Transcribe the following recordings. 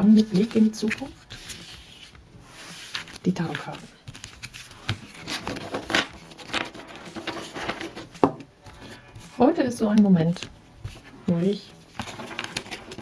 Wagen mit Blick in die Zukunft. Die Tarotkarten. Heute ist so ein Moment, wo ich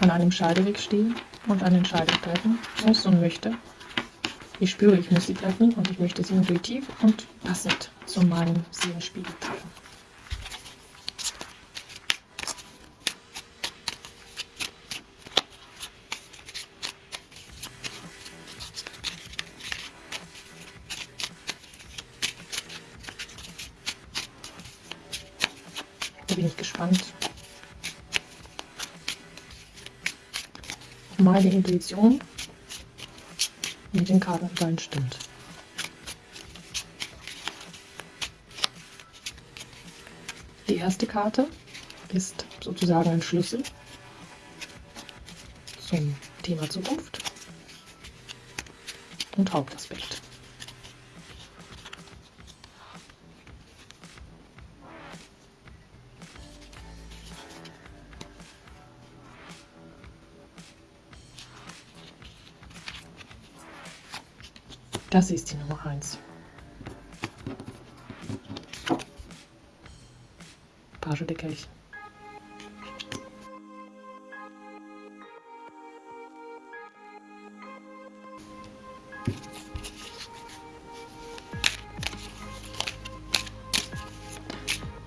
an einem Scheideweg stehe und eine Entscheidung treffen muss und möchte. Ich spüre, ich muss sie treffen und ich möchte sie intuitiv und passend zu meinem Seelenspiegel treffen. Da bin ich gespannt. Meine Intuition mit den Karten übereinstimmt. Die erste Karte ist sozusagen ein Schlüssel zum Thema Zukunft und Hauptaspekt. Das ist die Nummer 1. Page.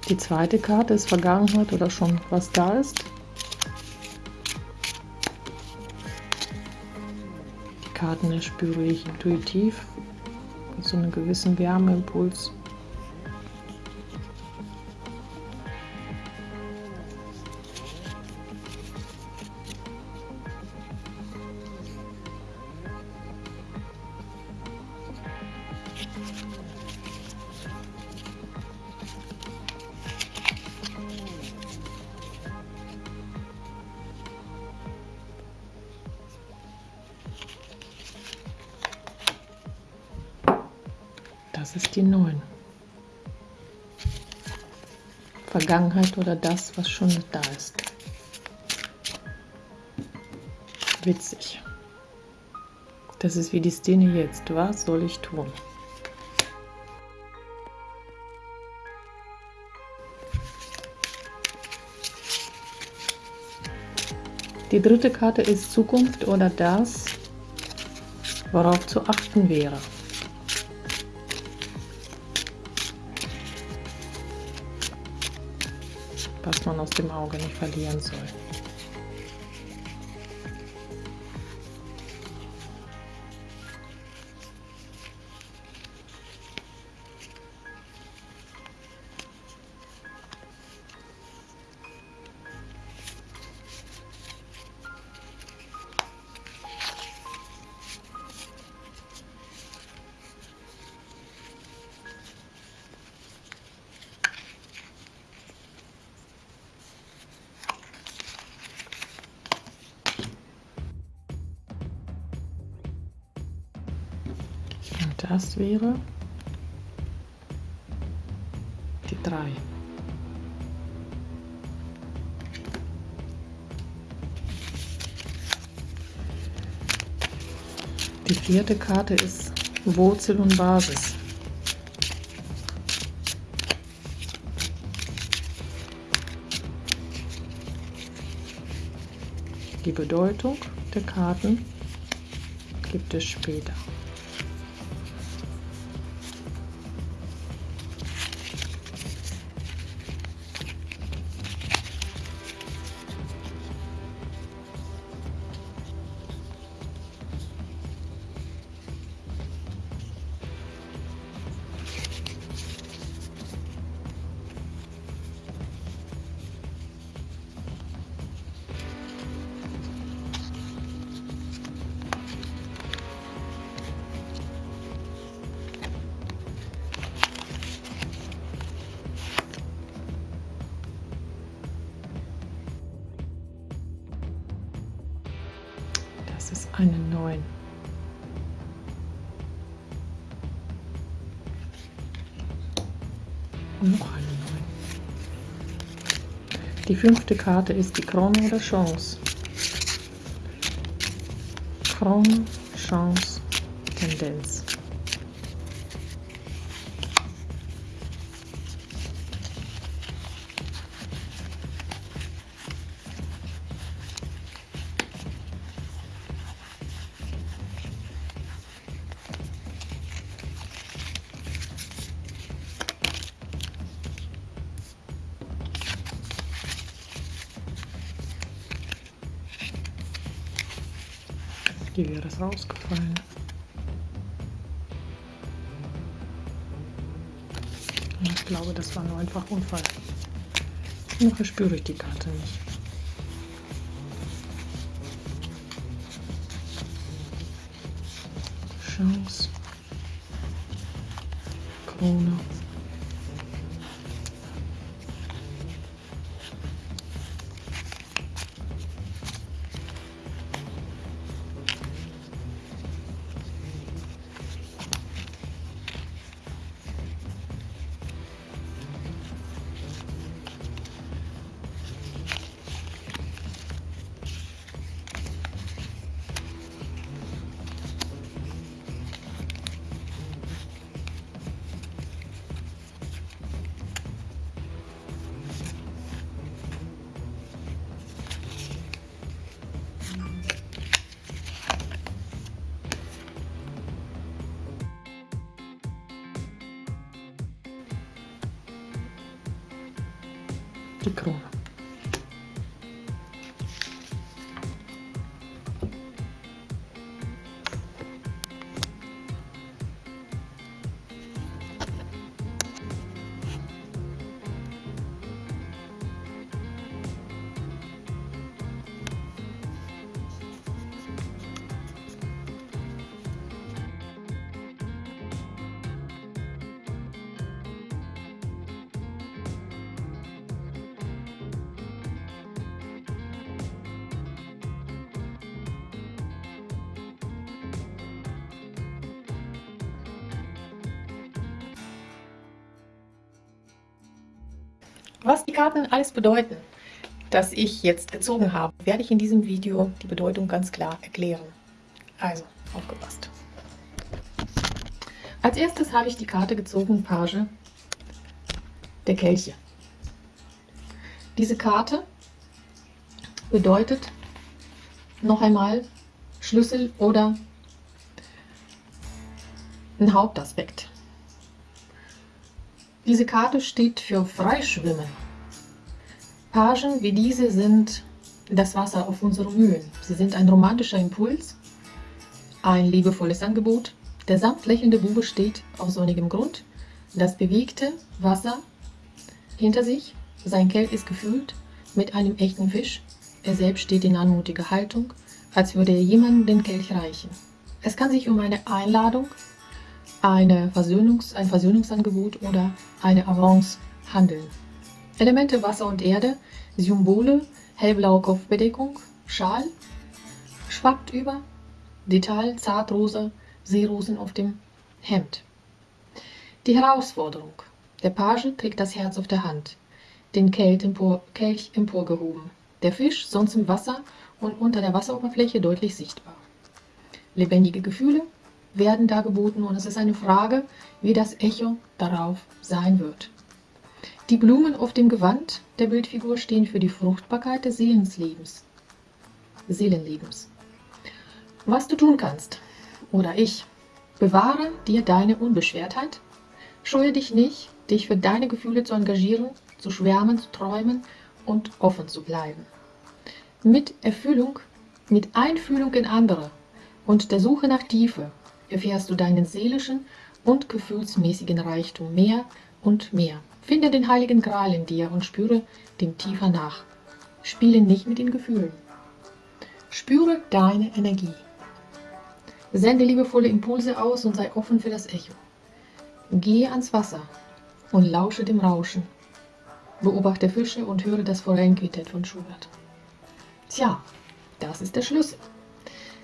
Die zweite Karte ist Vergangenheit oder schon was da ist. Karten erspüre ich intuitiv so einem gewissen Wärmeimpuls. Das ist die 9. Vergangenheit oder das, was schon da ist. Witzig. Das ist wie die Szene jetzt. Was soll ich tun? Die dritte Karte ist Zukunft oder das, worauf zu achten wäre. Man aus dem Auge nicht verlieren soll. Das wäre die 3. Die vierte Karte ist Wurzel und Basis. Die Bedeutung der Karten gibt es später. Die fünfte Karte ist die Krone oder Chance. Krone, Chance, Tendenz. Rausgefallen. Ich glaube, das war nur einfach Unfall. Noch verspüre ich die Karte nicht. Chance. Krone. Die Was die Karten alles bedeuten, das ich jetzt gezogen habe, werde ich in diesem Video die Bedeutung ganz klar erklären. Also, aufgepasst. Als erstes habe ich die Karte gezogen, Page der Kelche. Diese Karte bedeutet noch einmal Schlüssel oder ein Hauptaspekt. Diese Karte steht für Freischwimmen. Pagen wie diese sind das Wasser auf unseren Mühen. Sie sind ein romantischer Impuls, ein liebevolles Angebot. Der sanft lächelnde Bube steht auf sonnigem Grund. Das bewegte Wasser hinter sich. Sein Kelch ist gefüllt mit einem echten Fisch. Er selbst steht in anmutiger Haltung, als würde er jemandem den Kelch reichen. Es kann sich um eine Einladung eine Versöhnungs-, ein Versöhnungsangebot oder eine Avance handeln. Elemente Wasser und Erde, Symbole, hellblaue Kopfbedeckung, Schal, schwappt über, Detail, Zartrosa, Seerosen auf dem Hemd. Die Herausforderung. Der Page trägt das Herz auf der Hand, den empor, Kelch emporgehoben. Der Fisch sonst im Wasser und unter der Wasseroberfläche deutlich sichtbar. Lebendige Gefühle, werden da geboten und es ist eine Frage, wie das Echo darauf sein wird. Die Blumen auf dem Gewand der Bildfigur stehen für die Fruchtbarkeit des Seelenlebens. Seelenlebens. Was du tun kannst, oder ich, bewahre dir deine Unbeschwertheit, scheue dich nicht, dich für deine Gefühle zu engagieren, zu schwärmen, zu träumen und offen zu bleiben. Mit Erfüllung, mit Einfühlung in andere und der Suche nach Tiefe erfährst du deinen seelischen und gefühlsmäßigen Reichtum mehr und mehr. Finde den heiligen Gral in dir und spüre dem tiefer nach. Spiele nicht mit den Gefühlen. Spüre deine Energie. Sende liebevolle Impulse aus und sei offen für das Echo. Gehe ans Wasser und lausche dem Rauschen. Beobachte Fische und höre das Forellenquintett von Schubert. Tja, das ist der Schlüssel.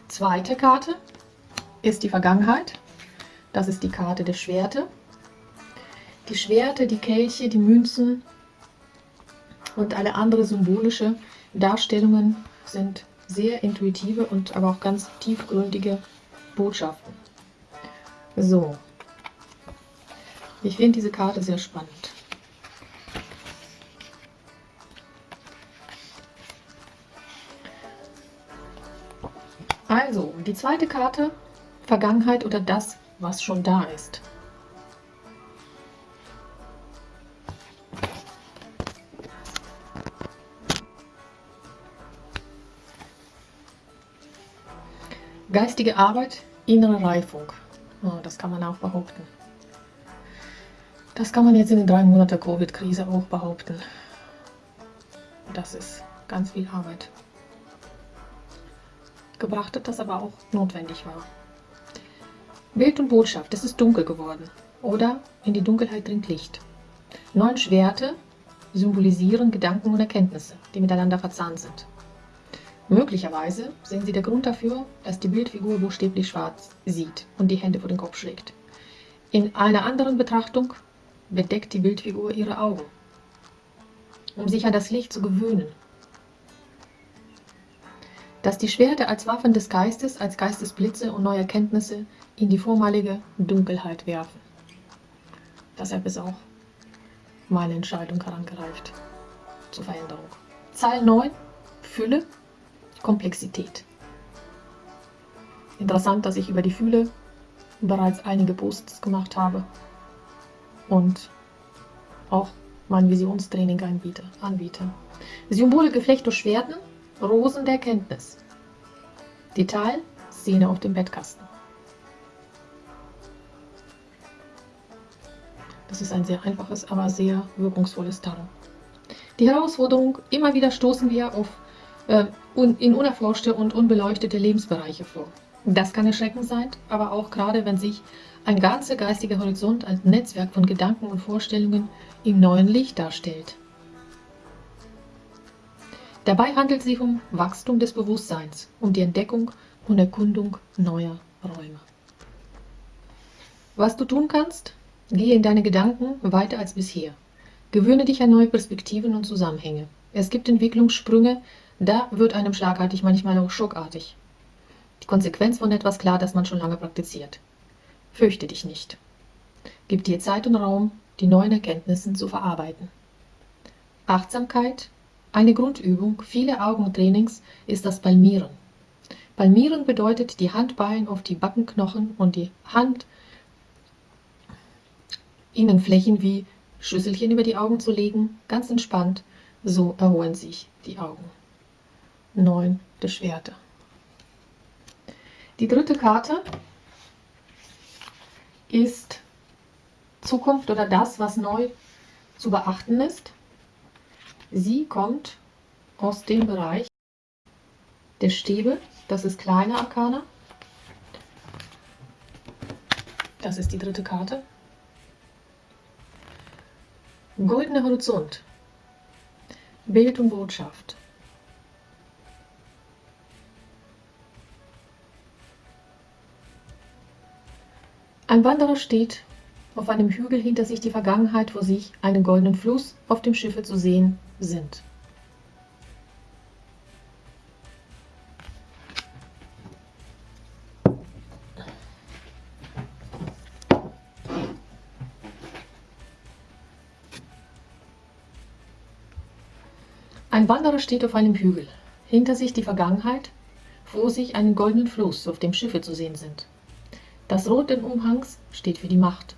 Zweite Karte ist die Vergangenheit. Das ist die Karte der Schwerte. Die Schwerte, die Kelche, die Münzen und alle andere symbolische Darstellungen sind sehr intuitive und aber auch ganz tiefgründige Botschaften. So, ich finde diese Karte sehr spannend. Also, die zweite Karte, Vergangenheit oder das, was schon da ist. Geistige Arbeit, innere Reifung. Oh, das kann man auch behaupten. Das kann man jetzt in den drei Monaten Covid-Krise auch behaupten. Das ist ganz viel Arbeit. Gebracht hat, das aber auch notwendig war. Bild und Botschaft, es ist dunkel geworden. Oder in die Dunkelheit dringt Licht. Neun Schwerte symbolisieren Gedanken und Erkenntnisse, die miteinander verzahnt sind. Möglicherweise sind sie der Grund dafür, dass die Bildfigur buchstäblich schwarz sieht und die Hände vor den Kopf schlägt. In einer anderen Betrachtung bedeckt die Bildfigur ihre Augen, um sich an das Licht zu gewöhnen. Dass die Schwerte als Waffen des Geistes, als Geistesblitze und neue Erkenntnisse in die vormalige Dunkelheit werfen. Deshalb ist auch meine Entscheidung herangereift zur Veränderung. Zahl 9, Fülle, Komplexität. Interessant, dass ich über die Fülle bereits einige Posts gemacht habe und auch mein Visionstraining anbiete. anbiete. Symbole Geflecht durch Schwerten, Rosen der Kenntnis. Detail, Szene auf dem Bettkasten. Das ist ein sehr einfaches, aber sehr wirkungsvolles Tarot. Die Herausforderung, immer wieder stoßen wir auf äh, in unerforschte und unbeleuchtete Lebensbereiche vor. Das kann erschreckend sein, aber auch gerade wenn sich ein ganzer geistiger Horizont als Netzwerk von Gedanken und Vorstellungen im neuen Licht darstellt. Dabei handelt es sich um Wachstum des Bewusstseins, um die Entdeckung und Erkundung neuer Räume. Was du tun kannst? Gehe in deine Gedanken weiter als bisher. Gewöhne dich an neue Perspektiven und Zusammenhänge. Es gibt Entwicklungssprünge, da wird einem schlagartig manchmal auch schockartig. Die Konsequenz von etwas klar, das man schon lange praktiziert. Fürchte dich nicht. Gib dir Zeit und Raum, die neuen Erkenntnisse zu verarbeiten. Achtsamkeit, eine Grundübung vieler Augentrainings ist das Palmieren. Palmieren bedeutet, die Handballen auf die Backenknochen und die Handinnenflächen wie Schüsselchen über die Augen zu legen, ganz entspannt, so erholen sich die Augen. 9 der Schwerte. Die dritte Karte ist Zukunft oder das, was neu zu beachten ist. Sie kommt aus dem Bereich der Stäbe. Das ist kleine Arkana. Das ist die dritte Karte. Goldener Horizont. Bild und Botschaft. Ein Wanderer steht auf einem Hügel hinter sich die Vergangenheit vor sich, einen goldenen Fluss, auf dem Schiffe zu sehen sind. Ein Wanderer steht auf einem Hügel, hinter sich die Vergangenheit, vor sich einen goldenen Fluss, auf dem Schiffe zu sehen sind. Das Rot des Umhangs steht für die Macht.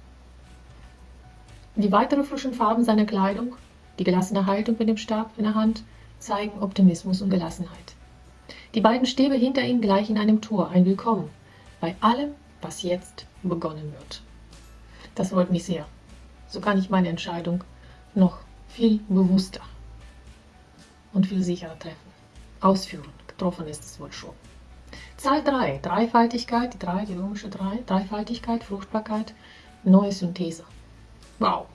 Die weiteren frischen Farben seiner Kleidung, die gelassene Haltung mit dem Stab in der Hand, zeigen Optimismus und Gelassenheit. Die beiden Stäbe hinter ihm gleichen einem Tor, ein Willkommen bei allem, was jetzt begonnen wird. Das freut mich sehr. So kann ich meine Entscheidung noch viel bewusster und viel sicherer treffen. Ausführen. Getroffen ist es wohl schon. Zahl 3, Dreifaltigkeit, die 3, die römische 3, Dreifaltigkeit, Fruchtbarkeit, neue Synthese. Wow.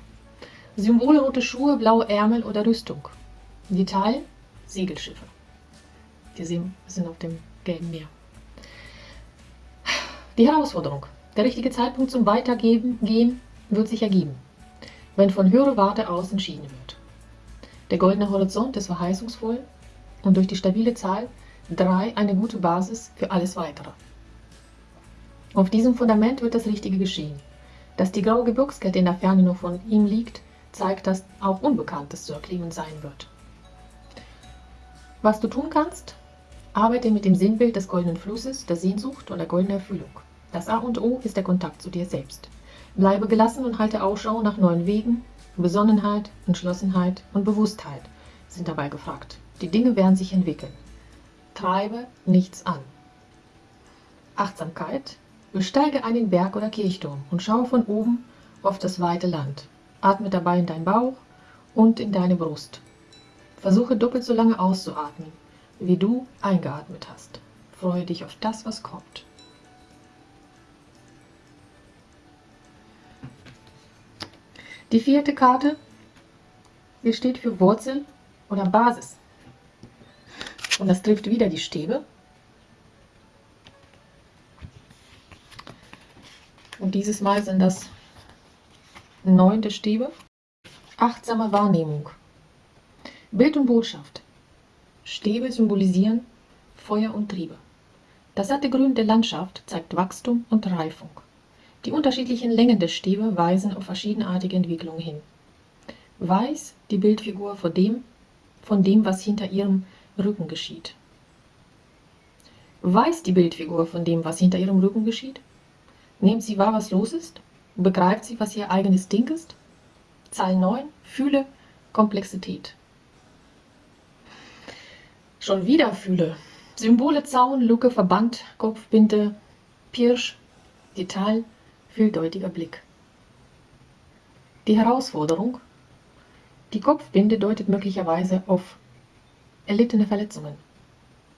Symbole rote Schuhe, blaue Ärmel oder Rüstung. Detail, Segelschiffe. Die sind auf dem gelben Meer. Die Herausforderung. Der richtige Zeitpunkt zum Weitergeben gehen wird sich ergeben, wenn von höherer Warte aus entschieden wird. Der goldene Horizont ist verheißungsvoll und durch die stabile Zahl 3 eine gute Basis für alles Weitere. Auf diesem Fundament wird das Richtige geschehen. Dass die graue Gebirgskette in der Ferne nur von ihm liegt, zeigt, dass auch Unbekanntes zu erklären sein wird. Was du tun kannst? Arbeite mit dem Sinnbild des goldenen Flusses, der Sehnsucht und der goldenen Erfüllung. Das A und O ist der Kontakt zu dir selbst. Bleibe gelassen und halte Ausschau nach neuen Wegen. Besonnenheit, Entschlossenheit und Bewusstheit sind dabei gefragt. Die Dinge werden sich entwickeln. Treibe nichts an. Achtsamkeit. Besteige einen Berg oder Kirchturm und schaue von oben auf das weite Land. Atme dabei in deinen Bauch und in deine Brust. Versuche doppelt so lange auszuatmen, wie du eingeatmet hast. Freue dich auf das, was kommt. Die vierte Karte, die steht für Wurzel oder Basis. Und das trifft wieder die Stäbe. Und dieses Mal sind das neunte Stäbe. Achtsame Wahrnehmung. Bild und Botschaft. Stäbe symbolisieren Feuer und Triebe. Das satte Grün der Landschaft zeigt Wachstum und Reifung. Die unterschiedlichen Längen der Stäbe weisen auf verschiedenartige Entwicklungen hin. Weiß die Bildfigur von dem, von dem, was hinter ihrem Rücken geschieht. Weiß die Bildfigur von dem, was hinter ihrem Rücken geschieht? Nimmt sie wahr, was los ist? Begreift sie, was ihr eigenes Ding ist? Zahl 9. Fühle Komplexität. Schon wieder Fühle. Symbole Zaun, Luke, Verband, Kopfbinde, Pirsch, Detail, vieldeutiger Blick. Die Herausforderung. Die Kopfbinde deutet möglicherweise auf erlittene Verletzungen.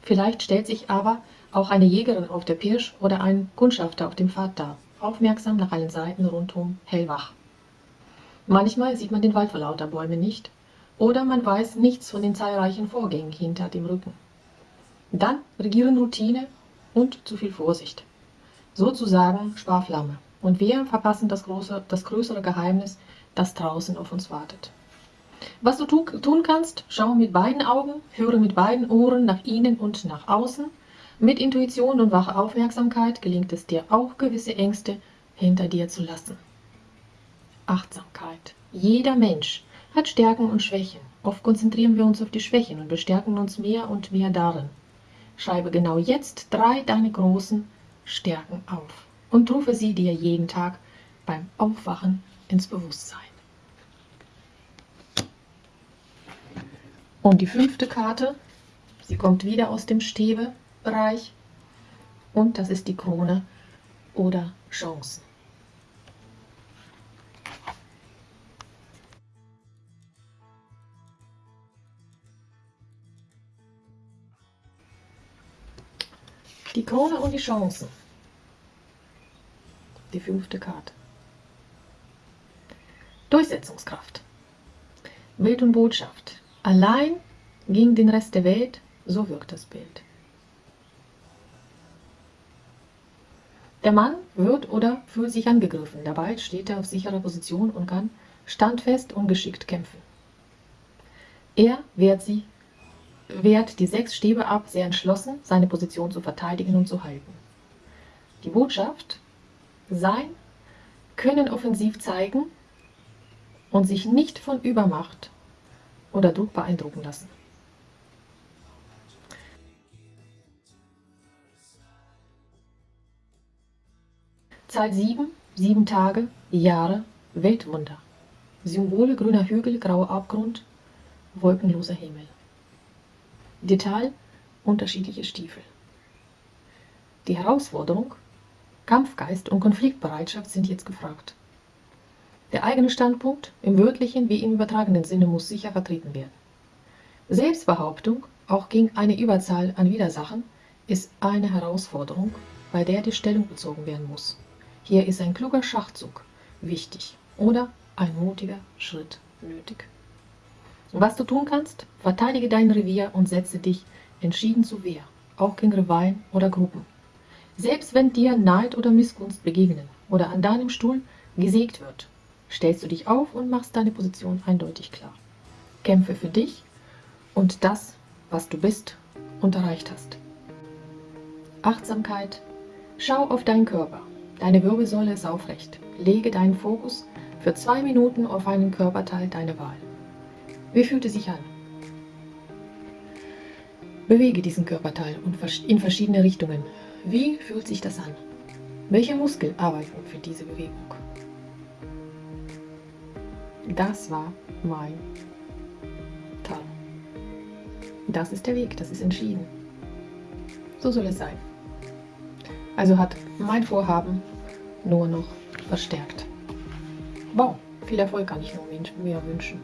Vielleicht stellt sich aber auch eine Jägerin auf der Pirsch oder ein Kundschafter auf dem Pfad dar, aufmerksam nach allen Seiten rundum, hellwach. Manchmal sieht man den Wald vor lauter Bäume nicht oder man weiß nichts von den zahlreichen Vorgängen hinter dem Rücken. Dann regieren Routine und zu viel Vorsicht. Sozusagen Sparflamme. Und wir verpassen das, große, das größere Geheimnis, das draußen auf uns wartet. Was du tun kannst, schau mit beiden Augen, höre mit beiden Ohren nach innen und nach außen. Mit Intuition und wacher Aufmerksamkeit gelingt es dir auch, gewisse Ängste hinter dir zu lassen. Achtsamkeit. Jeder Mensch hat Stärken und Schwächen. Oft konzentrieren wir uns auf die Schwächen und bestärken uns mehr und mehr darin. Schreibe genau jetzt drei deine großen Stärken auf und rufe sie dir jeden Tag beim Aufwachen ins Bewusstsein. Und die fünfte Karte, sie kommt wieder aus dem Stäbebereich und das ist die Krone oder Chancen. Die Krone und die Chancen. Die fünfte Karte. Durchsetzungskraft. Bild und Botschaft. Allein gegen den Rest der Welt, so wirkt das Bild. Der Mann wird oder fühlt sich angegriffen. Dabei steht er auf sicherer Position und kann standfest und geschickt kämpfen. Er wehrt, sie, wehrt die sechs Stäbe ab, sehr entschlossen, seine Position zu verteidigen und zu halten. Die Botschaft, sein Können offensiv zeigen und sich nicht von Übermacht oder Druck beeindrucken lassen. Zahl 7, 7 Tage, Jahre, Weltwunder. Symbole grüner Hügel, grauer Abgrund, wolkenloser Himmel. Detail, unterschiedliche Stiefel. Die Herausforderung, Kampfgeist und Konfliktbereitschaft sind jetzt gefragt. Der eigene Standpunkt im wörtlichen wie im übertragenen Sinne muss sicher vertreten werden. Selbstbehauptung, auch gegen eine Überzahl an Widersachen, ist eine Herausforderung, bei der die Stellung bezogen werden muss. Hier ist ein kluger Schachzug wichtig oder ein mutiger Schritt nötig. Was du tun kannst, verteidige dein Revier und setze dich entschieden zu Wehr, auch gegen Rivalen oder Gruppen. Selbst wenn dir Neid oder Missgunst begegnen oder an deinem Stuhl gesägt wird, stellst du dich auf und machst deine Position eindeutig klar. Kämpfe für dich und das, was du bist und erreicht hast. Achtsamkeit. Schau auf deinen Körper. Deine Wirbelsäule ist aufrecht. Lege deinen Fokus für zwei Minuten auf einen Körperteil deiner Wahl. Wie fühlt es sich an? Bewege diesen Körperteil in verschiedene Richtungen. Wie fühlt sich das an? Welche Muskeln arbeiten für diese Bewegung? Das war mein Tal. Das ist der Weg, das ist entschieden. So soll es sein. Also hat mein Vorhaben nur noch verstärkt. Wow, viel Erfolg kann ich nur mir wünschen.